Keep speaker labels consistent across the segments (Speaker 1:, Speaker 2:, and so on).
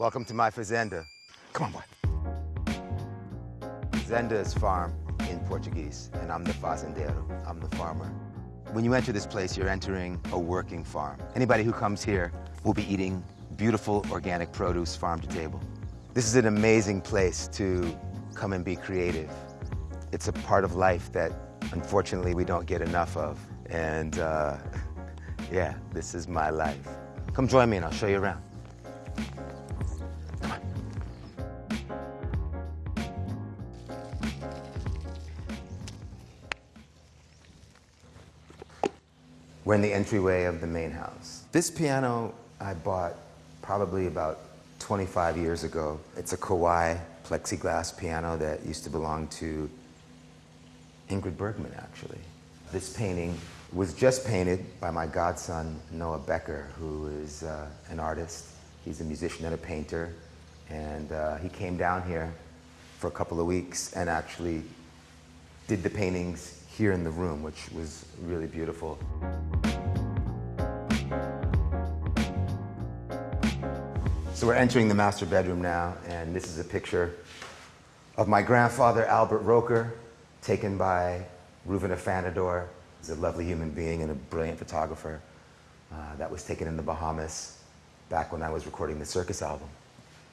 Speaker 1: Welcome to my fazenda. Come on, boy. Fazenda is farm in Portuguese, and I'm the fazendeiro. I'm the farmer. When you enter this place, you're entering a working farm. Anybody who comes here will be eating beautiful organic produce farm to table. This is an amazing place to come and be creative. It's a part of life that unfortunately we don't get enough of. And uh, yeah, this is my life. Come join me and I'll show you around. We're in the entryway of the main house. This piano I bought probably about 25 years ago. It's a Kawai plexiglass piano that used to belong to Ingrid Bergman, actually. This painting was just painted by my godson, Noah Becker, who is uh, an artist. He's a musician and a painter. And uh, he came down here for a couple of weeks and actually did the paintings here in the room, which was really beautiful. So we're entering the master bedroom now, and this is a picture of my grandfather, Albert Roker, taken by Reuven Afanador. He's a lovely human being and a brilliant photographer. Uh, that was taken in the Bahamas back when I was recording the Circus album.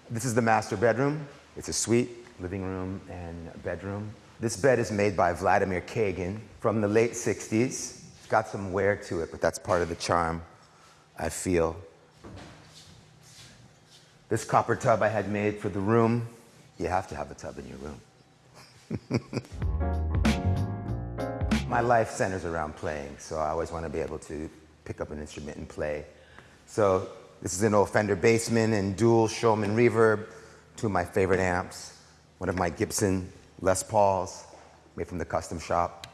Speaker 1: This is the master bedroom. It's a suite, living room, and bedroom. This bed is made by Vladimir Kagan from the late 60s. It's got some wear to it, but that's part of the charm, I feel. This copper tub I had made for the room. You have to have a tub in your room. My life centers around playing, so I always want to be able to pick up an instrument and play. So this is an old Fender Bassman and dual Showman reverb, two of my favorite amps, one of my Gibson Les Pauls, made from the custom shop.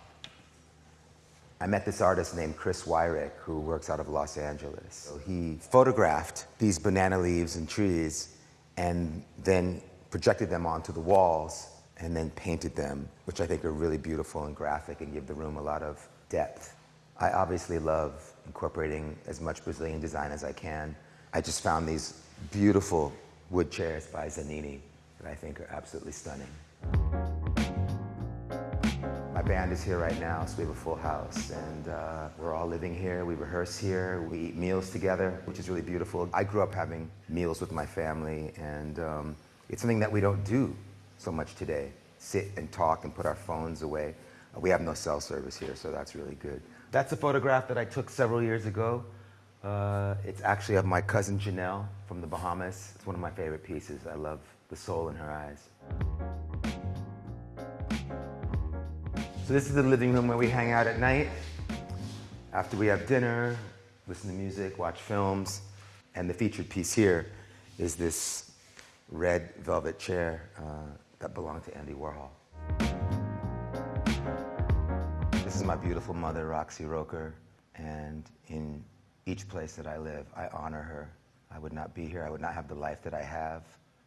Speaker 1: I met this artist named Chris Wyrick, who works out of Los Angeles. So he photographed these banana leaves and trees and then projected them onto the walls and then painted them, which I think are really beautiful and graphic and give the room a lot of depth. I obviously love incorporating as much Brazilian design as I can. I just found these beautiful wood chairs by Zanine that I think are absolutely stunning. Band is here right now, so we have a full house, and uh, we're all living here. We rehearse here. We eat meals together, which is really beautiful. I grew up having meals with my family, and um, it's something that we don't do so much today. Sit and talk and put our phones away. Uh, we have no cell service here, so that's really good. That's a photograph that I took several years ago. Uh, it's actually of my cousin Janelle from the Bahamas. It's one of my favorite pieces. I love the soul in her eyes. So this is the living room where we hang out at night. After we have dinner, listen to music, watch films. And the featured piece here is this red velvet chair uh, that belonged to Andy Warhol. This is my beautiful mother, Roxy Roker. And in each place that I live, I honor her. I would not be here, I would not have the life that I have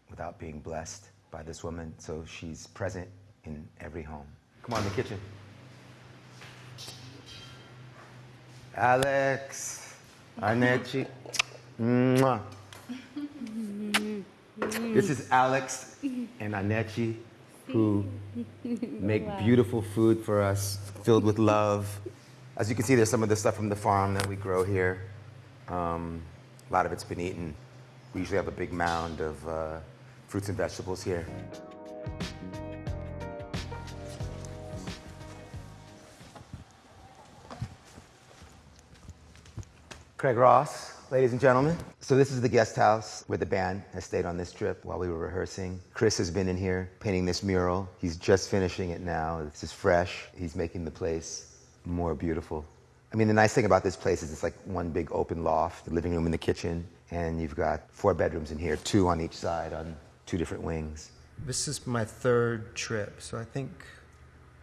Speaker 1: without being blessed by this woman. So she's present in every home. Come on, the kitchen. Alex, Arnetti. Mwah. This is Alex and Anechi, who make wow. beautiful food for us, filled with love. As you can see, there's some of the stuff from the farm that we grow here. Um, a lot of it's been eaten. We usually have a big mound of uh, fruits and vegetables here. Craig Ross, ladies and gentlemen. So this is the guest house where the band has stayed on this trip while we were rehearsing. Chris has been in here painting this mural. He's just finishing it now. This is fresh. He's making the place more beautiful. I mean, the nice thing about this place is it's like one big open loft, the living room and the kitchen, and you've got four bedrooms in here, two on each side on two different wings.
Speaker 2: This is my third trip, so I think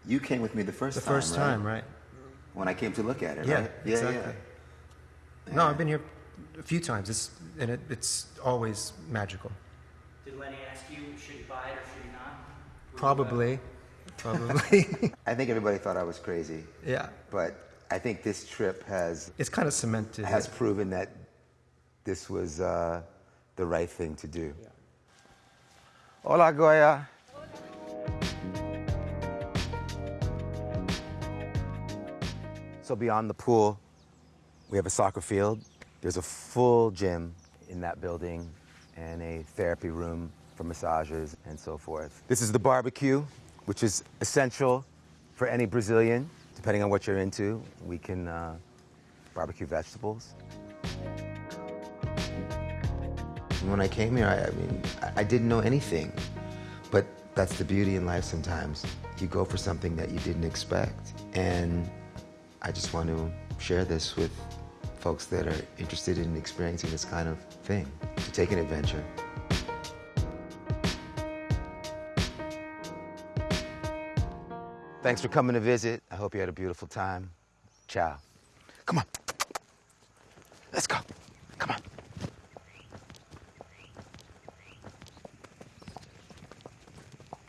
Speaker 1: you came with me the first
Speaker 2: the
Speaker 1: time.
Speaker 2: The first
Speaker 1: right?
Speaker 2: time, right?
Speaker 1: When I came to look at it,
Speaker 2: yeah,
Speaker 1: right?
Speaker 2: Yeah, exactly. Yeah. No, I've been here a few times. It's and it, it's always magical.
Speaker 3: Did Lenny ask you should you buy it or should you not?
Speaker 2: Probably, probably.
Speaker 1: I think everybody thought I was crazy.
Speaker 2: Yeah.
Speaker 1: But I think this trip has
Speaker 2: it's kind of cemented.
Speaker 1: Has proven that this was uh, the right thing to do. Hola, Goya. So beyond the pool, we have a soccer field. There's a full gym in that building and a therapy room for massages and so forth. This is the barbecue, which is essential for any Brazilian, depending on what you're into. We can uh, barbecue vegetables. When I came here, I, I mean, I, I didn't know anything. But that's the beauty in life sometimes. You go for something that you didn't expect. And I just want to share this with folks that are interested in experiencing this kind of thing, to take an adventure. Thanks for coming to visit. I hope you had a beautiful time. Ciao. Come on. Let's go.